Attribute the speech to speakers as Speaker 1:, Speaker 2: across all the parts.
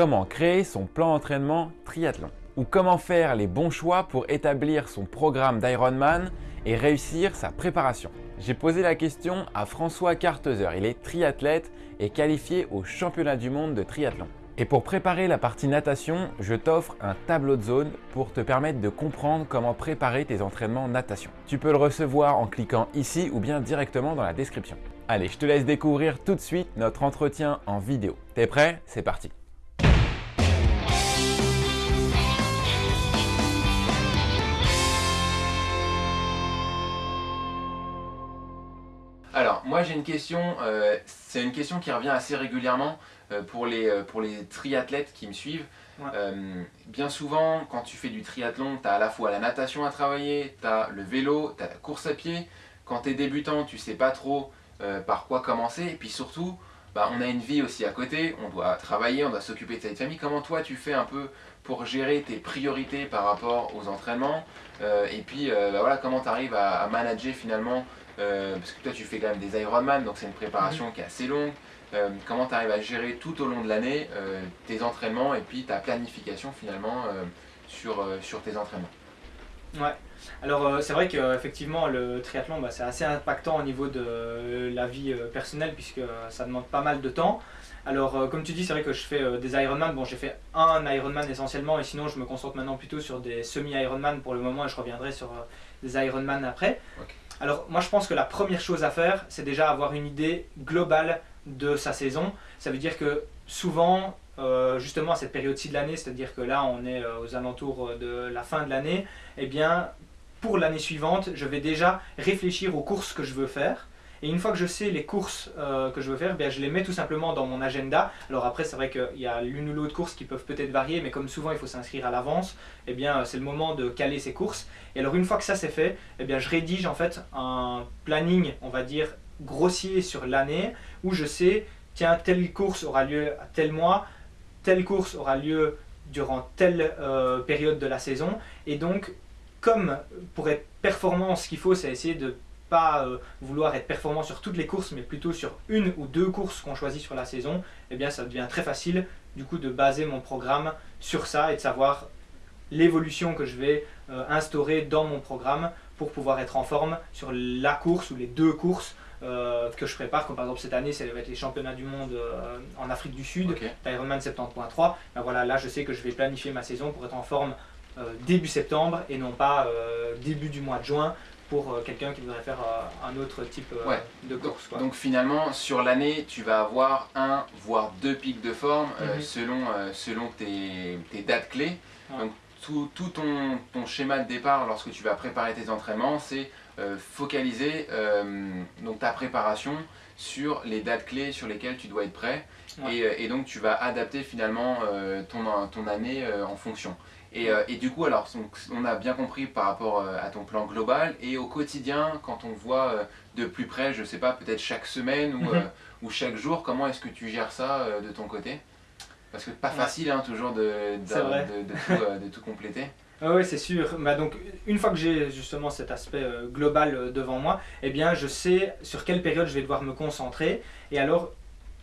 Speaker 1: comment créer son plan d'entraînement triathlon ou comment faire les bons choix pour établir son programme d'Ironman et réussir sa préparation. J'ai posé la question à François Carteuser, il est triathlète et qualifié au championnat du monde de triathlon. Et pour préparer la partie natation, je t'offre un tableau de zone pour te permettre de comprendre comment préparer tes entraînements natation. Tu peux le recevoir en cliquant ici ou bien directement dans la description. Allez, je te laisse découvrir tout de suite notre entretien en vidéo. T'es prêt? C'est parti moi j'ai une question, euh, c'est une question qui revient assez régulièrement euh, pour, les, euh, pour les triathlètes qui me suivent. bien souvent, quand tu fais du triathlon, tu as à la fois la natation à travailler, tu as le vélo, tu as la course à pied. Quand tu es débutant, tu sais pas trop par quoi commencer. Et puis surtout, bah, on a une vie aussi à côté, on doit travailler, on doit s'occuper de sa famille. Comment toi tu fais un peu pour gérer tes priorités par rapport aux entraînements Et puis bah, voilà, comment tu arrives à, à manager finalement euh, parce que toi tu fais quand même des Ironman, donc c'est une préparation mhm. qui est assez longue. Euh, comment tu arrives à gérer tout au long de l'année euh, tes entraînements et puis ta planification finalement sur, sur tes entraînements?
Speaker 2: Ouais, alors c'est vrai qu'effectivement le triathlon bah, c'est assez impactant au niveau de la vie personnelle puisque ça demande pas mal de temps. Alors comme tu dis c'est vrai que je fais des Ironman, bon j'ai fait un Ironman essentiellement et sinon je me concentre maintenant plutôt sur des semi-Ironman pour le moment et je reviendrai sur des Ironman après. Alors moi je pense que la première chose à faire, c'est déjà avoir une idée globale de sa saison. Ça veut dire que souvent, euh, justement à cette période-ci de l'année, c'est-à-dire que là on est euh, aux alentours de la fin de l'année, eh bien pour l'année suivante, je vais déjà réfléchir aux courses que je veux faire. Et une fois que je sais les courses euh, que je veux faire, bien, je les mets tout simplement dans mon agenda. Alors après, c'est vrai qu'il y a l'une ou l'autre course qui peuvent peut-être varier, mais comme souvent il faut s'inscrire à l'avance, eh bien c'est le moment de caler ces courses. Et alors une fois que ça c'est fait, eh bien, je rédige en fait un planning, on va dire, grossier sur l'année, où je sais, tiens, telle course aura lieu à tel mois, telle course aura lieu durant telle euh, période de la saison. Et donc, comme pour être performant, ce qu'il faut, c'est essayer de pas euh, vouloir être performant sur toutes les courses, mais plutôt sur une ou deux courses qu'on choisit sur la saison, eh bien ça devient très facile du coup de baser mon programme sur ça et de savoir l'évolution que je vais euh, instaurer dans mon programme pour pouvoir être en forme sur la course ou les deux courses euh, que je prépare, comme par exemple cette année, ça va être les championnats du monde en Afrique du Sud, okay. Ironman 70.3. Ben voilà, là je sais que je vais planifier ma saison pour être en forme début septembre et non pas début du mois de juin pour euh, quelqu'un qui voudrait faire euh, un autre type euh, de course.
Speaker 1: Donc finalement, sur l'année, tu vas avoir un, voire deux pics de forme mhm. selon, selon tes, tes, dates clés. Donc tout, tout ton, ton, schéma de départ lorsque tu vas préparer tes entraînements, c'est focaliser donc ta préparation sur les dates clés sur lesquelles tu dois être prêt. Et, et, donc tu vas adapter finalement ton, ton année en fonction. Euh, et, du coup, alors, on a bien compris par rapport euh, à ton plan global et au quotidien, quand on voit euh, de plus près, je sais pas, peut-être chaque semaine ou, mhm. ou chaque jour, comment est-ce que tu gères ça de ton côté? Parce que pas facile hein, toujours de, de, tout, compléter.
Speaker 2: Oui, c'est sûr. Bah, donc, une fois que j'ai justement cet aspect global devant moi, eh bien, je sais sur quelle période je vais devoir me concentrer. Et alors,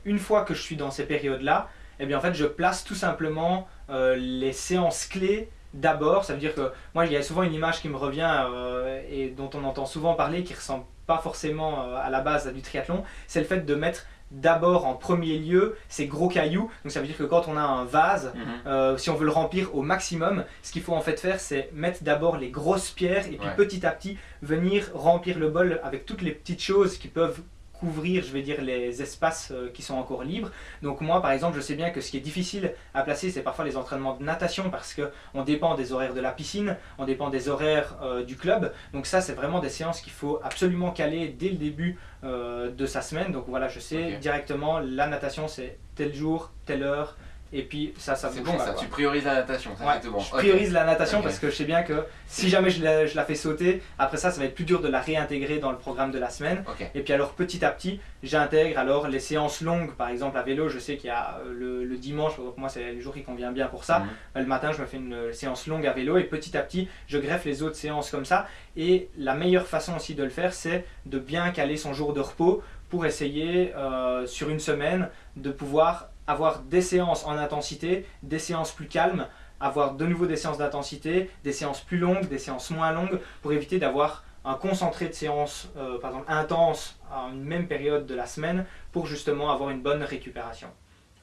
Speaker 2: une fois que je suis dans ces périodes-là, eh en fait, je place tout simplement euh, les séances clés d'abord. Ça veut dire que moi, il y a souvent une image qui me revient euh, et dont on entend souvent parler, qui ressemble pas forcément euh, à la base du triathlon, c'est le fait de mettre d'abord en premier lieu ces gros cailloux. Donc ça veut dire que quand on a un vase, mhm. si on veut le remplir au maximum, ce qu'il faut en fait faire, c'est mettre d'abord les grosses pierres et puis petit à petit venir remplir le bol avec toutes les petites choses qui peuvent couvrir, je vais dire, les espaces euh, qui sont encore libres. Donc moi, par exemple, je sais bien que ce qui est difficile à placer, c'est parfois les entraînements de natation parce qu'on dépend des horaires de la piscine, on dépend des horaires euh, du club. Donc ça, c'est vraiment des séances qu'il faut absolument caler dès le début euh, de sa semaine. Donc voilà, je sais directement, la natation, c'est tel jour, telle heure, et puis ça, ça
Speaker 1: C'est bon ça, tu priorises la natation, ça
Speaker 2: ouais, bon. Je priorise la natation parce que je sais bien que si jamais je la, je la, fais sauter, après ça, ça va être plus dur de la réintégrer dans le programme de la semaine. Et puis alors petit à petit, j'intègre alors les séances longues, par exemple à vélo, je sais qu'il y a euh, le, le dimanche, donc moi c'est le jour qui convient bien pour ça. Mhm. Le matin, je me fais une séance longue à vélo et petit à petit, je greffe les autres séances comme ça. Et la meilleure façon aussi de le faire, c'est de bien caler son jour de repos pour essayer euh, sur une semaine de pouvoir avoir des séances en intensité, des séances plus calmes, avoir de nouveau des séances d'intensité, des séances plus longues, des séances moins longues, pour éviter d'avoir un concentré de séances, euh, par exemple, intenses à une même période de la semaine, pour justement avoir une bonne récupération.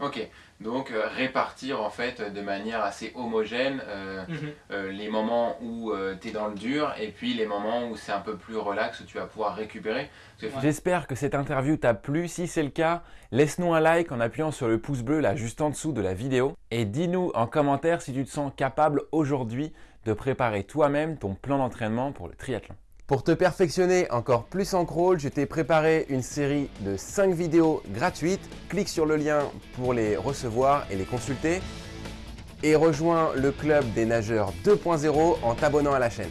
Speaker 3: Ok, donc euh, répartir en fait de manière assez homogène euh, mhm. les moments où tu es dans le dur et puis les moments où c'est un peu plus relax, où tu vas pouvoir récupérer.
Speaker 1: J'espère que cette interview t'a plu. Si c'est le cas, laisse-nous un like en appuyant sur le pouce bleu là juste en dessous de la vidéo. Et dis-nous en commentaire si tu te sens capable aujourd'hui de préparer toi-même ton plan d'entraînement pour le triathlon. Pour te perfectionner encore plus en crawl, je t'ai préparé une série de 5 vidéos gratuites. Clique sur le lien pour les recevoir et les consulter. Et rejoins le club des nageurs 2.0 en t'abonnant à la chaîne.